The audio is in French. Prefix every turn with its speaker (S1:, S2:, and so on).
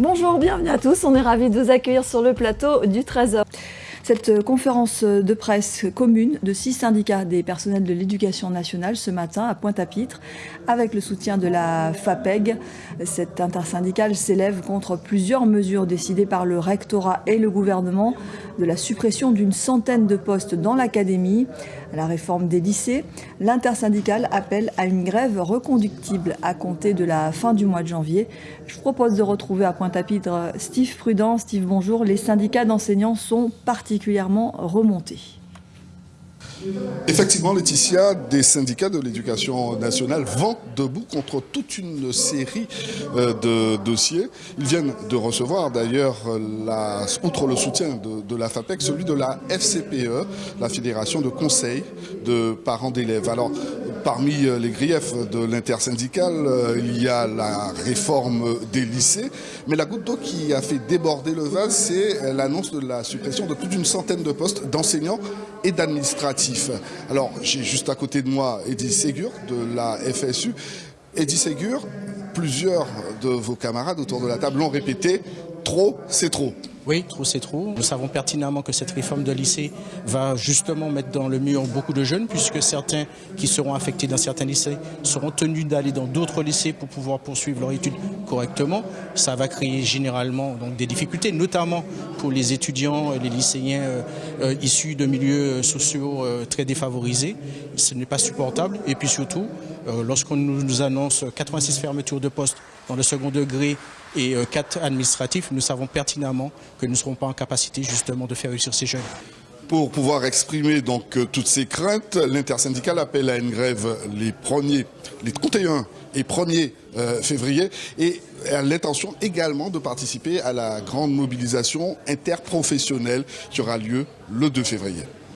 S1: Bonjour, bienvenue à tous. On est ravis de vous accueillir sur le plateau du Trésor. Cette conférence de presse commune de six syndicats des personnels de l'éducation nationale ce matin à Pointe-à-Pitre avec le soutien de la FAPEG. Cette intersyndicale s'élève contre plusieurs mesures décidées par le rectorat et le gouvernement de la suppression d'une centaine de postes dans l'académie, la réforme des lycées. L'intersyndicale appelle à une grève reconductible à compter de la fin du mois de janvier. Je propose de retrouver à Pointe-à-Pitre Steve Prudent. Steve, bonjour. Les syndicats d'enseignants sont particulièrement.
S2: Effectivement, Laetitia, des syndicats de l'éducation nationale vont debout contre toute une série euh, de dossiers. Ils viennent de recevoir d'ailleurs, outre le soutien de, la FAPEC, celui de la FCPE, la Fédération de conseils de parents d'élèves. Alors, parmi euh, les griefs de l'intersyndicale, euh, il y a la réforme des lycées, mais la goutte d'eau qui a fait déborder le vase, c'est l'annonce de la suppression de plus d'une centaine de postes d'enseignants et d'administratifs. Alors, j'ai juste à côté de moi Eddie Ségur de la FSU. Eddie Ségur, plusieurs de vos camarades autour de la table l'ont répété, trop, c'est trop.
S3: Oui, trop c'est trop. Nous savons pertinemment que cette réforme de lycée va justement mettre dans le mur beaucoup de jeunes, puisque certains qui seront affectés dans certains lycées seront tenus d'aller dans d'autres lycées pour pouvoir poursuivre leur étude correctement. Ça va créer généralement des difficultés, notamment pour les étudiants, les lycéens euh, euh, issus de milieux sociaux euh, très défavorisés. Ce n'est pas supportable. Et puis surtout, lorsqu'on nous annonce 86 fermetures de postes dans le second degré et 4 administratifs, nous savons pertinemment que nous ne serons pas en capacité justement de faire réussir ces jeunes.
S2: Pour pouvoir exprimer donc euh, toutes ces craintes, l'intersyndicale appelle à une grève les premiers, les 31 et 1er euh, février et a l'intention également de participer à la grande mobilisation interprofessionnelle qui aura lieu le 2 février.